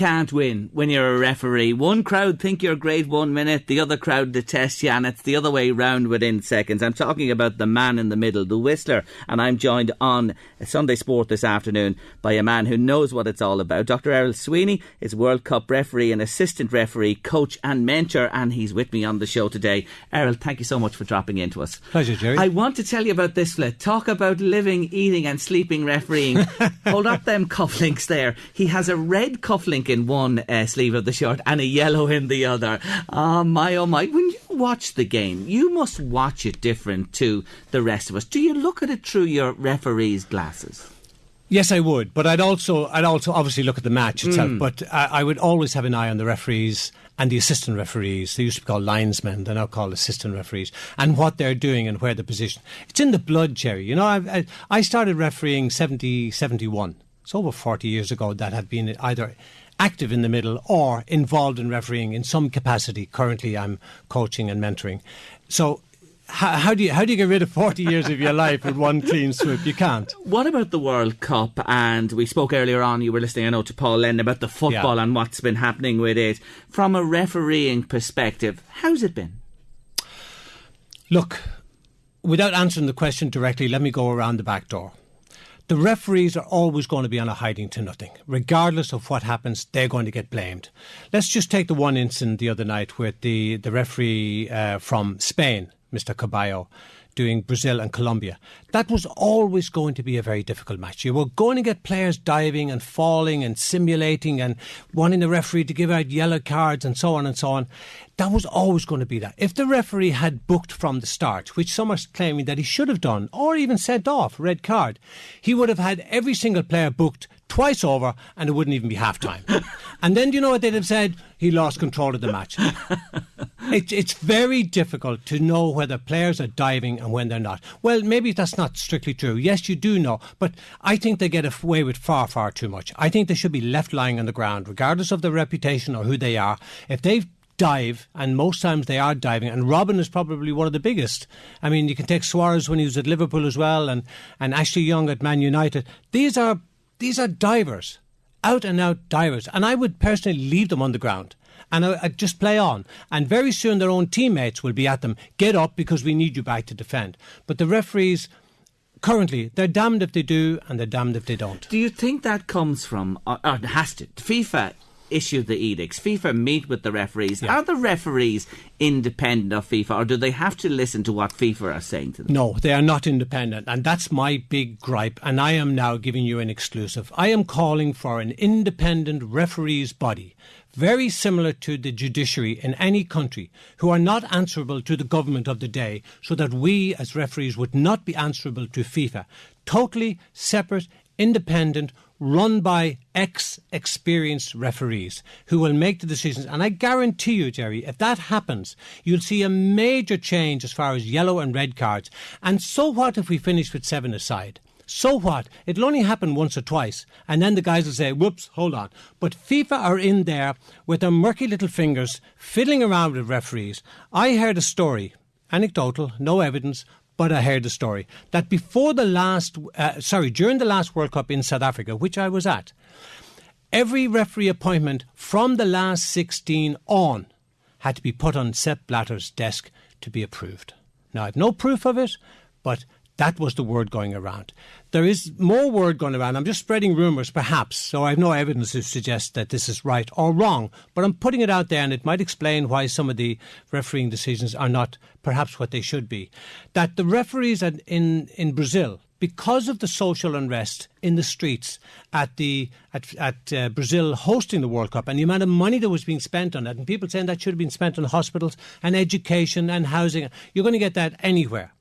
can't win when you're a referee. One crowd think you're great one minute, the other crowd detest you, and it's the other way round within seconds. I'm talking about the man in the middle, the whistler, and I'm joined on Sunday Sport this afternoon by a man who knows what it's all about. Dr. Errol Sweeney is World Cup referee and assistant referee, coach, and mentor, and he's with me on the show today. Errol, thank you so much for dropping into us. Pleasure, Jerry. I want to tell you about this fella. Talk about living, eating, and sleeping refereeing. Hold up them cufflinks there. He has a red cufflink in one uh, sleeve of the shirt and a yellow in the other. Oh my, oh my! When you watch the game, you must watch it different to the rest of us. Do you look at it through your referee's glasses? Yes, I would, but I'd also, I'd also obviously look at the match itself. Mm. But I, I, would always have an eye on the referees and the assistant referees. They used to be called linesmen; they're now called assistant referees, and what they're doing and where the position. It's in the blood, Jerry. You know, I, I started refereeing 70, 71. It's over forty years ago that had been either active in the middle or involved in refereeing in some capacity. Currently, I'm coaching and mentoring. So how, how, do you how do you get rid of forty years of your life with one clean swoop? You can't. What about the World Cup? And we spoke earlier on. You were listening, I know, to Paul Lennon about the football yeah. and what's been happening with it. From a refereeing perspective, how's it been? Look, without answering the question directly, let me go around the back door the referees are always going to be on a hiding to nothing. Regardless of what happens, they're going to get blamed. Let's just take the one incident the other night with the, the referee uh, from Spain, Mr. Carballo doing Brazil and Colombia. That was always going to be a very difficult match. You were going to get players diving and falling and simulating and wanting the referee to give out yellow cards and so on and so on. That was always going to be that. If the referee had booked from the start, which some are claiming that he should have done, or even sent off red card, he would have had every single player booked twice over and it wouldn't even be half time. and then do you know what they'd have said? He lost control of the match. it, it's very difficult to know whether players are diving and when they're not. Well, maybe that's not strictly true. Yes, you do know, but I think they get away with far, far too much. I think they should be left lying on the ground, regardless of their reputation or who they are. If they dive, and most times they are diving. And Robben is probably one of the biggest. I mean, you can take Suarez when he was at Liverpool as well, and, and Ashley Young at Man United. These are these are divers, out and out divers, and I would personally leave them on the ground and I, would just play on. And very soon their own teammates will be at them. Get up because we need you back to defend. But the referees. Currently, they're damned if they do, and they're damned if they don't. Do you think that comes from, or, or has to? FIFA issue the edicts. FIFA meet with the referees. Yeah. Are the referees independent of FIFA, or do they have to listen to what FIFA are saying to them? No, they are not independent, and that's my big gripe. And I am now giving you an exclusive. I am calling for an independent referees body very similar to the judiciary in any country, who are not answerable to the government of the day, so that we as referees would not be answerable to FIFA. Totally separate, independent, run by ex experienced referees who will make the decisions. And I guarantee you, Jerry, if that happens, you'll see a major change as far as yellow and red cards. And so what if we finish with seven aside? So what? It'll only happen once or twice, and then the guys will say, whoops, hold on. But FIFA are in there with their murky little fingers fiddling around with referees. I heard a story, anecdotal, no evidence, but I heard the story that before the last, uh, sorry, during the last World Cup in South Africa, which I was at, every referee appointment from the last 16 on had to be put on Sepp Blatter's desk to be approved. Now, I've no proof of it, but that was the word going around. There is more word going around. I'm just spreading rumours, perhaps, so I have no evidence to suggest that this is right or wrong, but I'm putting it out there and it might explain why some of the refereeing decisions are not perhaps what they should be. That the referees in, in Brazil, because of the social unrest in the streets at the at, at uh, Brazil hosting the World Cup and the amount of money that was being spent on it, and people saying that should have been spent on hospitals and education and housing, you're going to get that anywhere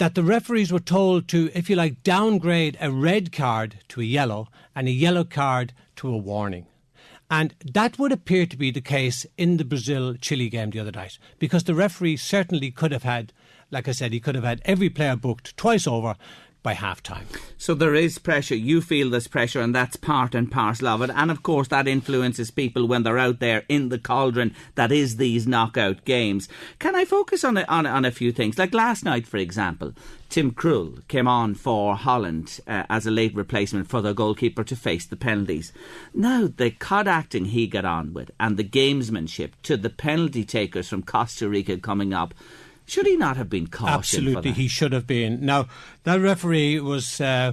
that the referees were told to, if you like, downgrade a red card to a yellow and a yellow card to a warning. And that would appear to be the case in the Brazil Chile game the other night, because the referee certainly could have had, like I said, he could have had every player booked twice over, by half time. So there is pressure. You feel this pressure, and that's part and parcel of it. And of course, that influences people when they're out there in the cauldron that is these knockout games. Can I focus on a, on, on a few things? Like last night, for example, Tim Krul came on for Holland uh, as a late replacement for the goalkeeper to face the penalties. Now, the cod acting he got on with and the gamesmanship to the penalty takers from Costa Rica coming up should he not have been cautioned? Absolutely, he should have been. Now, that referee was uh,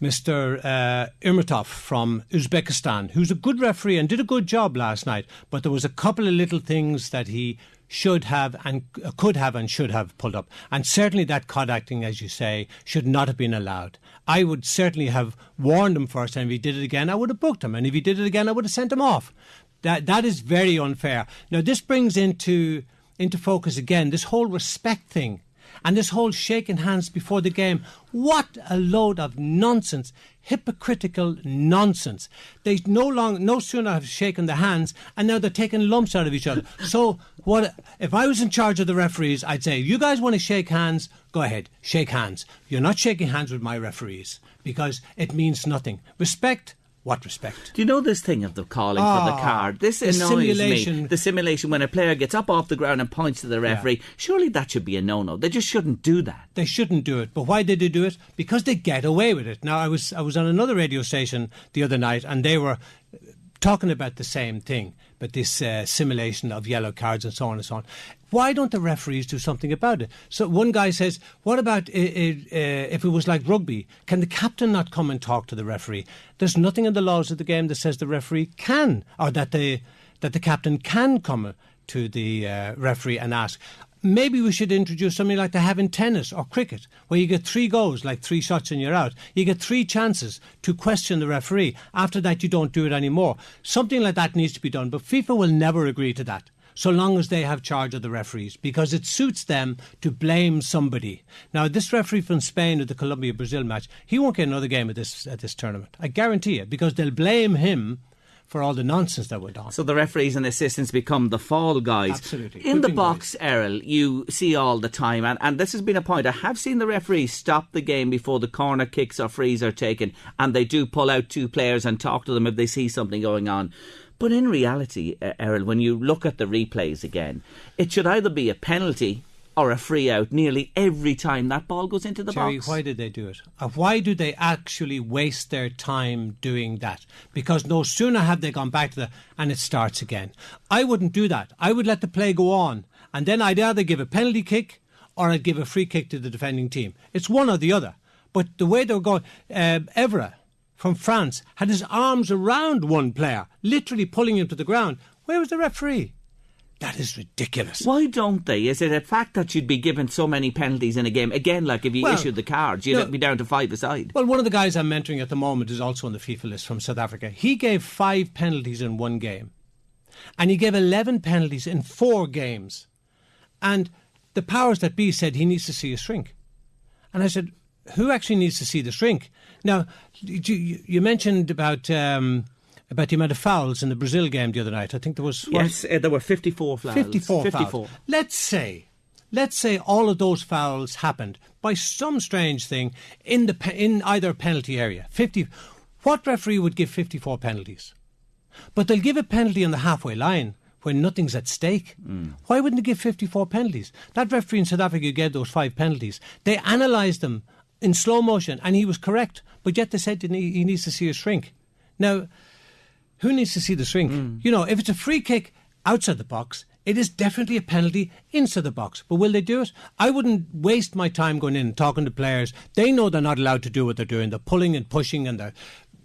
Mr. Uh, Irmatov from Uzbekistan, who's a good referee and did a good job last night. But there was a couple of little things that he should have and uh, could have and should have pulled up. And certainly that cod acting, as you say, should not have been allowed. I would certainly have warned him first, and if he did it again, I would have booked him. And if he did it again, I would have sent him off. That that is very unfair. Now this brings into into focus again this whole respect thing and this whole shaking hands before the game. What a load of nonsense, hypocritical nonsense. They no long, no sooner have shaken the hands, and now they're taking lumps out of each other. So, what if I was in charge of the referees? I'd say, you guys want to shake hands? Go ahead, shake hands. You're not shaking hands with my referees because it means nothing. Respect what respect? Do you know this thing of the calling for the ah, card? This the annoys simulation. me. The simulation when a player gets up off the ground and points to the referee. Yeah. Surely that should be a no-no. They just shouldn't do that. They shouldn't do it. But why did they do it? Because they get away with it. Now I was I was on another radio station the other night and they were talking about the same thing, but this uh, simulation of yellow cards and so on and so on. Why don't the referees do something about it? So one guy says, "What about uh, if it was like rugby? Can the captain not come and talk to the referee?" There's nothing in the laws of the game that says the referee can, or that the that the captain can come to the uh, referee and ask. Maybe we should introduce something like they have in tennis or cricket, where you get three goals, like three shots and you're out. You get three chances to question the referee. After that, you don't do it anymore. Something like that needs to be done, but FIFA will never agree to that so long as they have charge of the referees because it suits them to blame somebody. Now, this referee from Spain at the Colombia Brazil match, he won't get another game at this at this tournament. I guarantee it because they'll blame him for all the nonsense that went on. So the referees and assistants become the fall guys. Absolutely. In the box, guys. Errol, you see all the time, and, and this has been a point. I have seen the referees stop the game before the corner kicks or frees are taken, and they do pull out two players and talk to them if they see something going on. But in reality, Errol, when you look at the replays again, it should either be a penalty or a free out nearly every time that ball goes into the Jerry, box. why did they do it? Uh, why do they actually waste their time doing that? Because no sooner have they gone back to the and it starts again. I wouldn't do that. I would let the play go on, and then I'd either give a penalty kick or I'd give a free kick to the defending team. It's one or the other. But the way they're going, uh, Evra from France had his arms around one player, literally pulling him to the ground. Where was the referee? That is ridiculous. Why don't they? Is it a fact that you'd be given so many penalties in a game? Again, like if you well, issued the cards, you'd no, be down to five aside. Well, one of the guys I'm mentoring at the moment is also on the FIFA list from South Africa. He gave five penalties in one game, and he gave 11 penalties in four games. And the powers that be said he needs to see a shrink. And I said, who actually needs to see the shrink? Now, you, you mentioned about. Um, about the amount of fouls in the Brazil game the other night. I think there was what? yes, uh, there were fifty-four fouls. Fifty-four, 54. Fouls. Let's say, let's say all of those fouls happened by some strange thing in the in either penalty area. Fifty. What referee would give fifty-four penalties? But they'll give a penalty on the halfway line when nothing's at stake. Mm. Why wouldn't they give 54 penalties? That referee in South Africa gave those five penalties. They analysed them in slow motion, and he was correct. But yet they said he needs to see a shrink. Now, who needs to see the shrink? Mm. You know, if it's a free kick outside the box, it is definitely a penalty inside the box. But will they do it? I wouldn't waste my time going in and talking to players. They know they're not allowed to do what they're doing. They're pulling and pushing and they're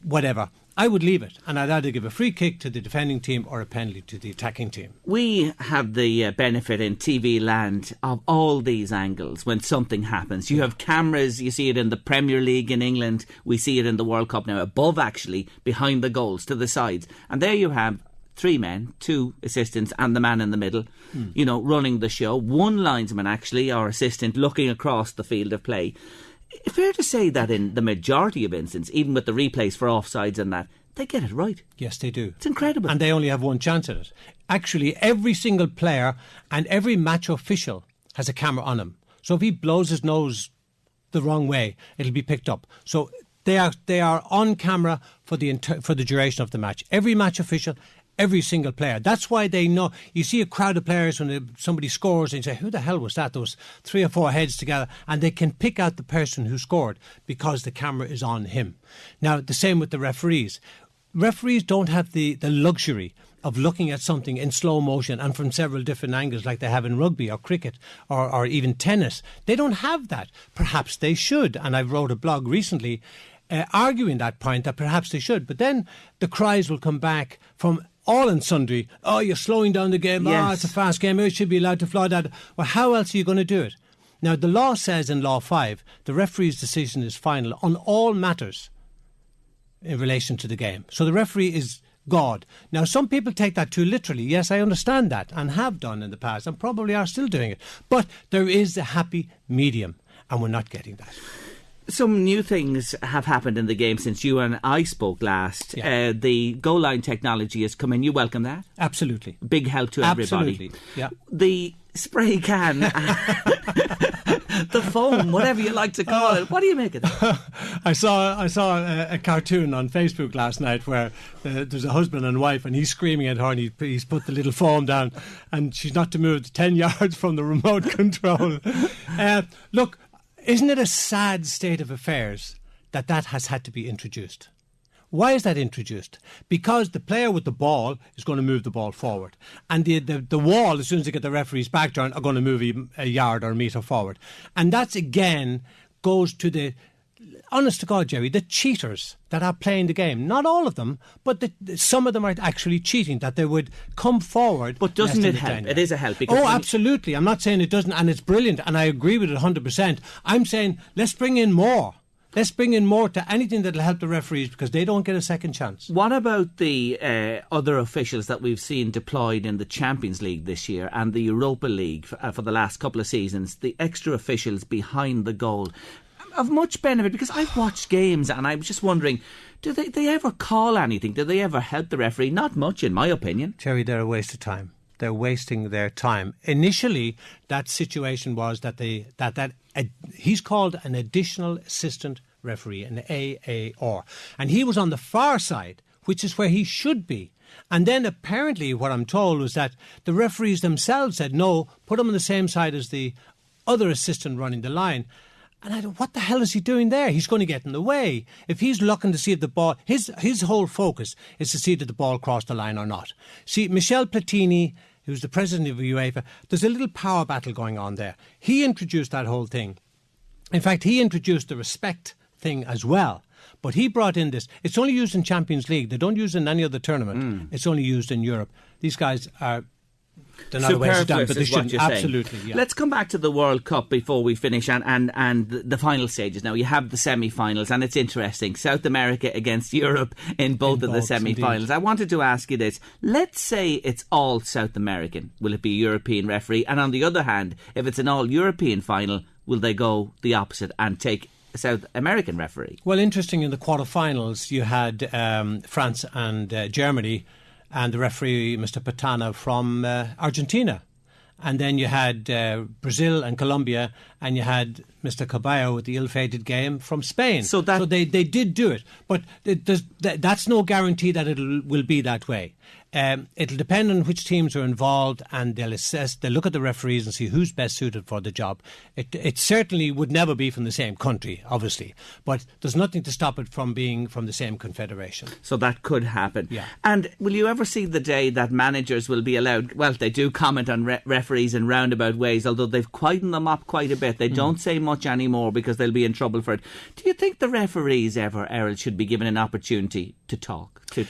whatever. I would leave it, and I'd either give a free kick to the defending team or a penalty to the attacking team. We have the uh, benefit in TV land of all these angles when something happens. You have cameras, you see it in the Premier League in England, we see it in the World Cup now, above actually, behind the goals, to the sides. And there you have three men, two assistants, and the man in the middle, mm. you know, running the show. One linesman, actually, our assistant, looking across the field of play fair to say that in the majority of instances, even with the replays for offsides and that, they get it right. Yes, they do. It's incredible. And they only have one chance at it. Actually, every single player and every match official has a camera on him. So if he blows his nose the wrong way, it'll be picked up. So they are they are on camera for the for the duration of the match. Every match official, every single player. That's why they know. You see a crowd of players when somebody scores and you say, "Who the hell was that?" Those three or four heads together, and they can pick out the person who scored because the camera is on him. Now the same with the referees. Referees don't have the the luxury of looking at something in slow motion and from several different angles, like they have in rugby or cricket or, or even tennis. They don't have that. Perhaps they should. And I wrote a blog recently uh, arguing that point that perhaps they should. But then the cries will come back from all and sundry. Oh, you're slowing down the game. Ah, yes. Oh, it's a fast game. It should be allowed to fly that. Well, how else are you going to do it? Now, the law says in Law 5 the referee's decision is final on all matters in relation to the game. So the referee is God. Now, some people take that too literally. Yes, I understand that and have done in the past and probably are still doing it. But there is a happy medium, and we're not getting that. Some new things have happened in the game since you and I spoke last. Yeah. Uh, the goal line technology has come in. You welcome that? Absolutely. Big help to everybody. Absolutely. Yeah. The spray can, the foam, whatever you like to call it. What do you make of that? I saw I saw a, a cartoon on Facebook last night where uh, there's a husband and wife and he's screaming at her and he, he's put the little foam down and she's not to move ten yards from the remote control. Uh, look, isn't it a sad state of affairs that that has had to be introduced? Why is that introduced? Because the player with the ball is going to move the ball forward. And the, the, the wall, as soon as they get the referee's back turn, are going to move a, a yard or a metre forward. And that's again goes to the, honest to God, Jerry, the cheaters that are playing the game. Not all of them, but the, some of them are actually cheating, that they would come forward. But doesn't it help? 10 It a help because Oh, absolutely. I'm not saying it doesn't, and it's brilliant, and I agree with it 100%. I'm saying let's bring in more. Let's bring in more to anything that'll help the referees because they don't get a second chance. What about the uh, other officials that we've seen deployed in the Champions League this year and the Europa League for, uh, for the last couple of seasons? The extra officials behind the goal of much benefit because I've watched games and I was just wondering, do they, they ever call anything? Do they ever help the referee? Not much, in my opinion. Terry, they're a waste of time. They're wasting their time. Initially, that situation was that they that that uh, he's called an additional assistant referee, an AAR, and he was on the far side, which is where he should be. And then apparently, what I'm told was that the referees themselves said, "No, put him on the same side as the other assistant running the line." And I don't, what the hell is he doing there? He's going to get in the way. If he's looking to see if the ball, his his whole focus is to see that the ball crossed the line or not. See, Michel Platini, who's the president of UEFA, there's a little power battle going on there. He introduced that whole thing. In fact, he introduced the respect thing as well. But he brought in this. It's only used in Champions League. They don't use it in any other tournament. Mm. It's only used in Europe. These guys are. They're not a waste of time, Superfluous but they shouldn't. Absolutely. Yeah. Let's come back to the World Cup before we finish and, and, and the final stages. Now, you have the semi finals, and it's interesting. South America against Europe in both In of the semi finals. I wanted to ask you this. Let's say it's all South American. Will it be a European referee? And on the other hand, if it's an all European final, will they go the opposite and take South American referee? Well, interesting. In the quarterfinals, you had um, France and uh, Germany, and the referee, Mr. Pitana from uh, Argentina. And then you had uh, Brazil and Colombia, and you had Mr. Carballo with the ill-fated game from Spain. So that- they, they did do it, but it that, that's no guarantee that it will be that way. Um, it'll depend on which teams are involved, and they'll assess. They'll look at the referees and see who's best suited for the job. It, it certainly would never be from the same country, obviously, but there's nothing to stop it from being from the same confederation. So that could happen. Yeah. And will you ever see the day that managers will be allowed? Well, they do comment on re- referees in roundabout ways, although they've quietened them up quite a bit. They don't say much anymore because they'll be in trouble for it. Do you think the referees ever, Errol, should be given an opportunity to talk? To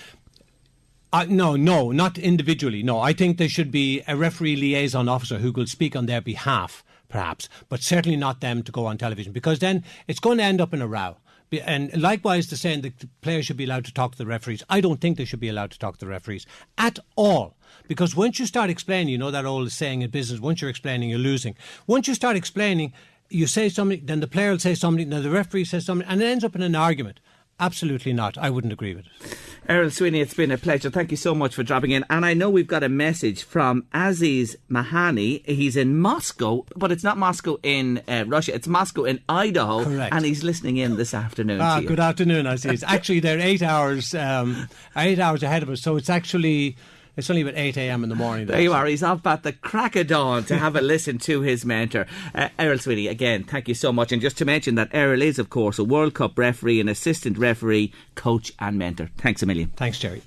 Uh, no, no, not individually. No, I think there should be a referee liaison officer who could speak on their behalf, perhaps, but certainly not them to go on television because then it's going to end up in a row. And likewise, the saying that the players should be allowed to talk to the referees. I don't think they should be allowed to talk to the referees at all. Because once you start explaining, you know that old saying in business, once you're explaining, you're losing. Once you start explaining, you say something, then the player will say something, then the referee says something, and it ends up in an argument. Absolutely not. I wouldn't agree with it. Errol Sweeney, it's been a pleasure. Thank you so much for dropping in. And I know we've got a message from Aziz Mahani. He's in Moscow, but it's not Moscow in uh, Russia. It's Moscow in Idaho. Correct. And he's listening in this afternoon. Ah, good afternoon, Aziz. actually, they're eight hours, um, eight hours ahead of us, so it's actually it's only about eight a.m. in the morning. There you are. He's off at the crack of dawn to have a listen to his mentor. Uh, Errol Sweeney, again, thank you so much. And just to mention that Errol is, of course, a World Cup referee, an assistant referee, coach, and mentor. Thanks a million. Thanks, Jerry.